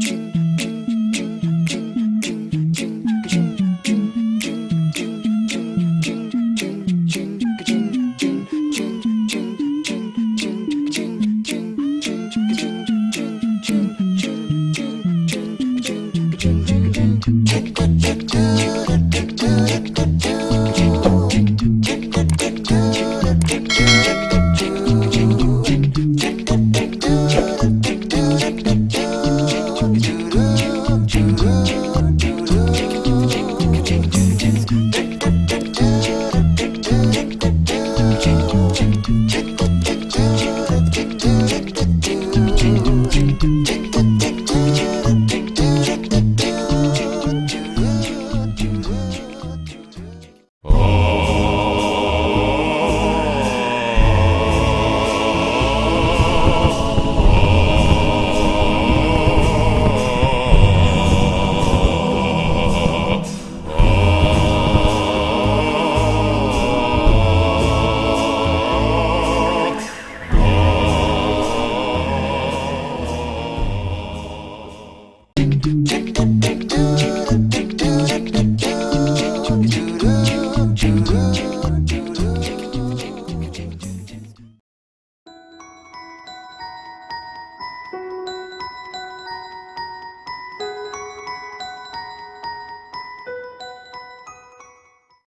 军。tick, tick, tick, tick, tick.